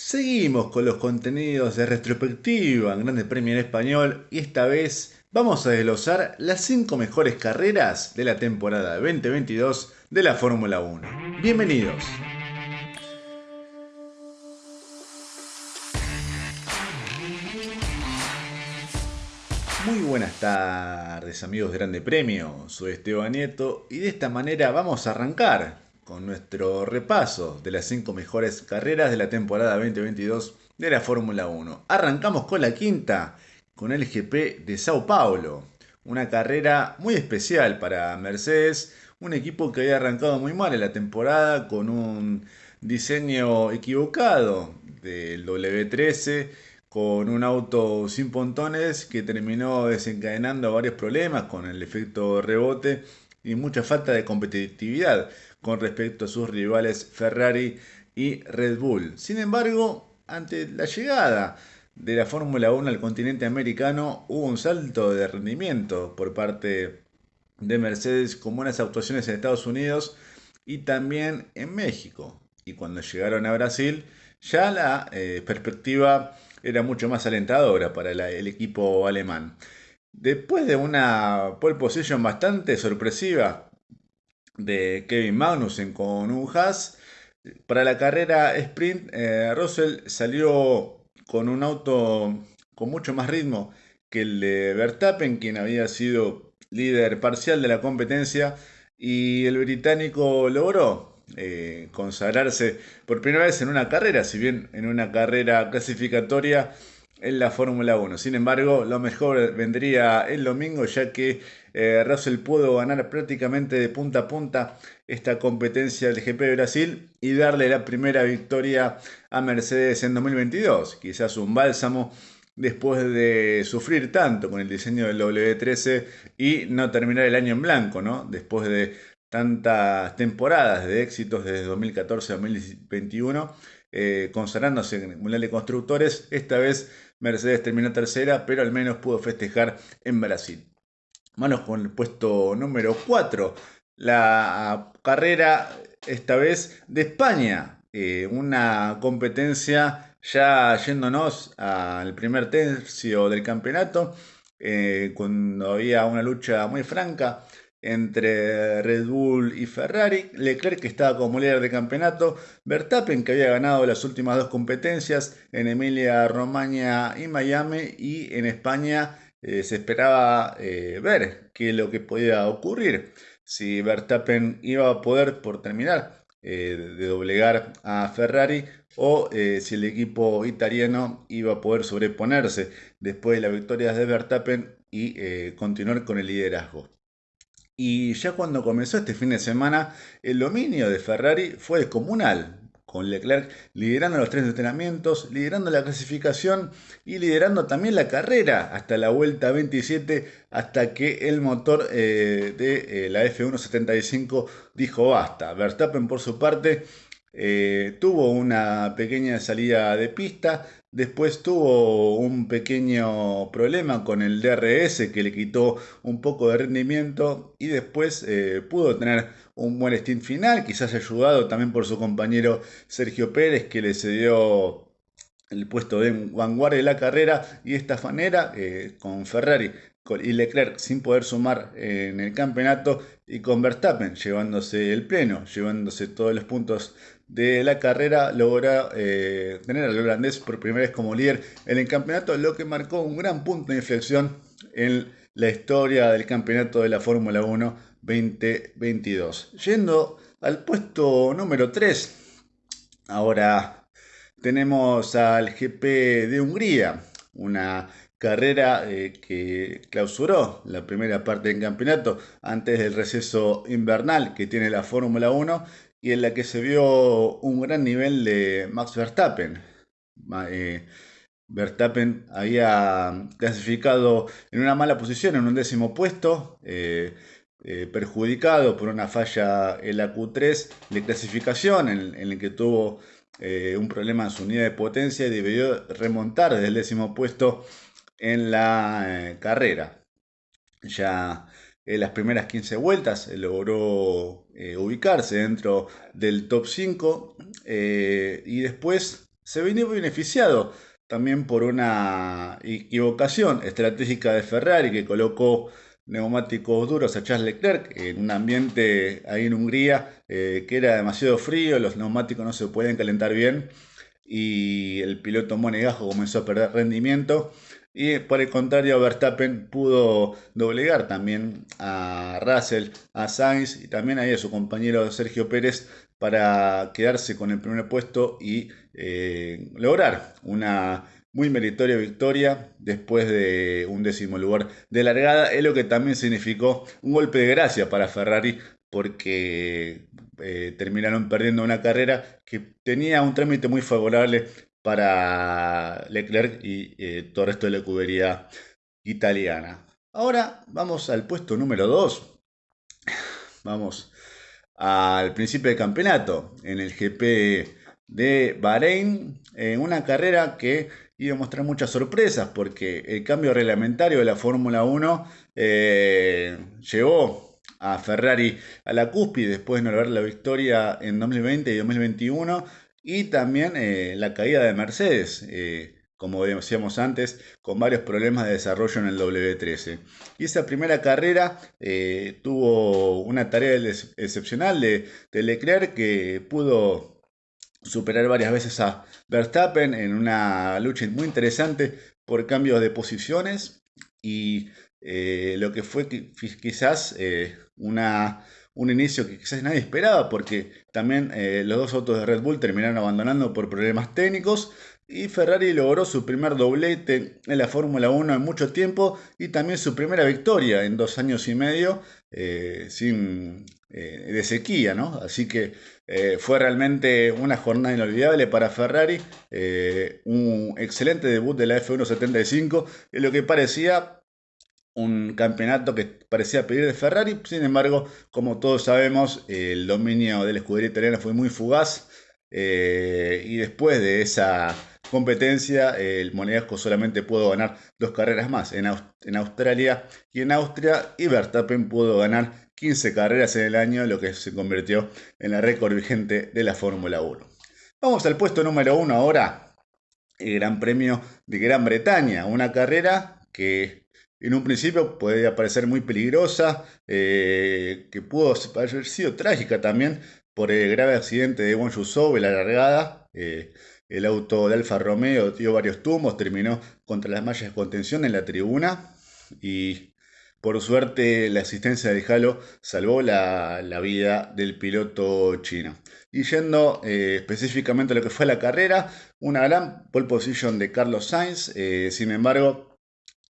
Seguimos con los contenidos de retrospectiva en Grande Premio en Español y esta vez vamos a desglosar las 5 mejores carreras de la temporada 2022 de la Fórmula 1. Bienvenidos. Muy buenas tardes amigos de Grande Premio, soy Esteban Nieto y de esta manera vamos a arrancar con nuestro repaso de las 5 mejores carreras de la temporada 2022 de la Fórmula 1. Arrancamos con la quinta, con el GP de Sao Paulo, una carrera muy especial para Mercedes, un equipo que había arrancado muy mal en la temporada con un diseño equivocado del W13 con un auto sin pontones que terminó desencadenando varios problemas con el efecto rebote y mucha falta de competitividad con respecto a sus rivales Ferrari y Red Bull. Sin embargo, ante la llegada de la Fórmula 1 al continente americano hubo un salto de rendimiento por parte de Mercedes con buenas actuaciones en Estados Unidos y también en México. Y cuando llegaron a Brasil, ya la eh, perspectiva era mucho más alentadora para el equipo alemán. Después de una pole position bastante sorpresiva de Kevin Magnussen con un Haas, para la carrera sprint, eh, Russell salió con un auto con mucho más ritmo que el de Verstappen, quien había sido líder parcial de la competencia, y el británico logró eh, consagrarse por primera vez en una carrera, si bien en una carrera clasificatoria en la Fórmula 1. Sin embargo, lo mejor vendría el domingo, ya que eh, Russell pudo ganar prácticamente de punta a punta esta competencia del GP de Brasil y darle la primera victoria a Mercedes en 2022. Quizás un bálsamo después de sufrir tanto con el diseño del W13 y no terminar el año en blanco, ¿no? Después de tantas temporadas de éxitos desde 2014 a 2021, eh, consagrándose en el de Constructores. Esta vez Mercedes terminó tercera, pero al menos pudo festejar en Brasil. Manos con el puesto número 4. La carrera, esta vez de España. Eh, una competencia ya yéndonos al primer tercio del campeonato, eh, cuando había una lucha muy franca entre Red Bull y Ferrari, Leclerc que estaba como líder de campeonato, Verstappen que había ganado las últimas dos competencias en Emilia Romagna y Miami. Y en España eh, se esperaba eh, ver qué es lo que podía ocurrir, si Verstappen iba a poder por terminar eh, de doblegar a Ferrari o si el equipo italiano iba a poder sobreponerse después de las victorias de Verstappen y continuar con el liderazgo. Y ya cuando comenzó este fin de semana, el dominio de Ferrari fue descomunal, con Leclerc liderando los tres entrenamientos, liderando la clasificación y liderando también la carrera hasta la vuelta 27, hasta que el motor eh, de eh, la F175 dijo basta. Verstappen por su parte eh, tuvo una pequeña salida de pista, después tuvo un pequeño problema con el DRS que le quitó un poco de rendimiento y después eh, pudo tener un buen stint final, quizás ayudado también por su compañero Sergio Pérez que le cedió el puesto de vanguardia de la carrera y esta manera eh, con Ferrari y Leclerc sin poder sumar en el campeonato y con Verstappen llevándose el pleno, llevándose todos los puntos de la carrera, logra eh, tener al holandés por primera vez como líder en el campeonato, lo que marcó un gran punto de inflexión en la historia del campeonato de la Fórmula 1 2022. Yendo al puesto número 3, ahora tenemos al GP de Hungría, una carrera eh, que clausuró la primera parte del campeonato antes del receso invernal que tiene la Fórmula 1 y en la que se vio un gran nivel de Max Verstappen. Eh, Verstappen había clasificado en una mala posición, en un décimo puesto, eh, perjudicado por una falla en la Q3 de clasificación, en, en el que tuvo un problema en su unidad de potencia y debió remontar desde el décimo puesto en la eh, carrera. Ya en las primeras 15 vueltas logró eh, ubicarse dentro del top 5 eh, y después se vino beneficiado también por una equivocación estratégica de Ferrari que colocó neumáticos duros a Charles Leclerc en un ambiente ahí en Hungría eh, que era demasiado frío, los neumáticos no se pueden calentar bien y el piloto Monegajo comenzó a perder rendimiento y por el contrario Verstappen pudo doblegar también a Russell, a Sainz y también a su compañero Sergio Pérez para quedarse con el primer puesto y eh, lograr una muy meritoria victoria después de un décimo lugar de largada, es lo que también significó un golpe de gracia para Ferrari porque eh, terminaron perdiendo una carrera que tenía un trámite muy favorable para Leclerc y eh, todo el resto de la cubería italiana. Ahora vamos al puesto número 2. Vamos al principio del campeonato en el GP de Bahrein, en una carrera que iba a mostrar muchas sorpresas porque el cambio reglamentario de la Fórmula 1 eh, llevó a Ferrari a la cúspide después de no lograr la victoria en 2020 y 2021 y también eh, la caída de Mercedes. Eh, como decíamos antes, con varios problemas de desarrollo en el W13. Y esa primera carrera eh, tuvo una tarea excepcional de, Leclerc que pudo superar varias veces a Verstappen en una lucha muy interesante por cambios de posiciones y lo que fue quizás una, un inicio que quizás nadie esperaba porque también los dos autos de Red Bull terminaron abandonando por problemas técnicos y Ferrari logró su primer doblete en la Fórmula 1 en mucho tiempo y también su primera victoria en dos años y medio eh, sin, eh, de sequía, ¿no? Así que eh, fue realmente una jornada inolvidable para Ferrari, un excelente debut de la F175 en lo que parecía un campeonato que parecía pedir de Ferrari, sin embargo, como todos sabemos, el dominio de la escudería italiana fue muy fugaz y después de esa competencia, el Monegasco solamente pudo ganar dos carreras más en, Australia y en Austria, y Verstappen pudo ganar 15 carreras en el año, lo que se convirtió en la récord vigente de la Fórmula 1. Vamos al puesto número 1 ahora, el Gran Premio de Gran Bretaña, una carrera que en un principio podía parecer muy peligrosa, eh, que pudo haber sido trágica también por el grave accidente de Won Yusou en la largada. Eh, el auto de Alfa Romeo dio varios tumbos, terminó contra las mallas de contención en la tribuna y por suerte la asistencia del Halo salvó la, vida del piloto chino. Y yendo eh, específicamente a lo que fue la carrera, una gran pole position de Carlos Sainz, sin embargo,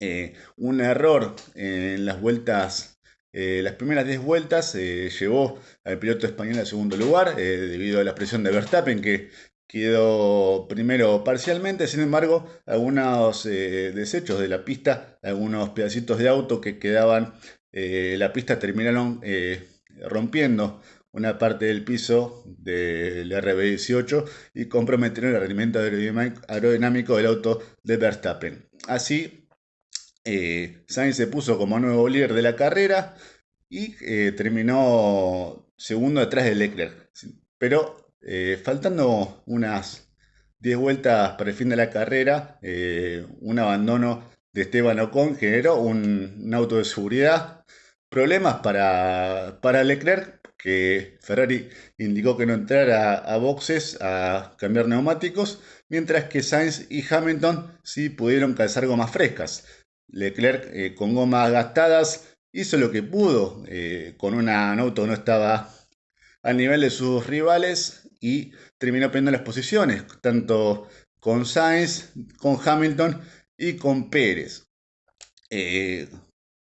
eh, un error en las vueltas las primeras 10 vueltas llevó al piloto español al segundo lugar debido a la presión de Verstappen que quedó primero parcialmente, sin embargo, algunos eh, desechos de la pista, algunos pedacitos de auto que quedaban, eh, la pista terminaron eh, rompiendo una parte del piso del RB18 y comprometieron el rendimiento aerodinámico del auto de Verstappen. Así, Sainz se puso como nuevo líder de la carrera y terminó segundo detrás de Leclerc. Pero eh, faltando unas 10 vueltas para el fin de la carrera, eh, un abandono de Esteban Ocon generó un, auto de seguridad. Problemas para, para, Leclerc, que Ferrari indicó que no entrara a boxes a cambiar neumáticos, mientras que Sainz y Hamilton sí pudieron calzar gomas frescas. Leclerc eh, con gomas gastadas hizo lo que pudo, con una, un auto no estaba al nivel de sus rivales y terminó perdiendo las posiciones, tanto con Sainz, con Hamilton y con Pérez. Eh,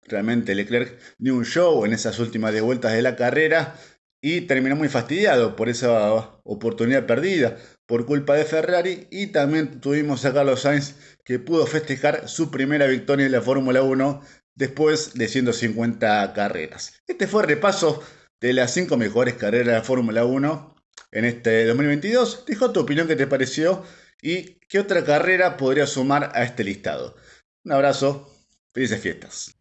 realmente Leclerc dio un show en esas últimas 10 vueltas de la carrera y terminó muy fastidiado por esa oportunidad perdida por culpa de Ferrari y también tuvimos a Carlos Sainz que pudo festejar su primera victoria en la Fórmula 1 después de 150 carreras. Este fue el repaso de las 5 mejores carreras de la Fórmula 1 en este 2022. Deja tu opinión qué te pareció y qué otra carrera podría sumar a este listado. Un abrazo, felices fiestas.